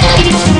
Peace.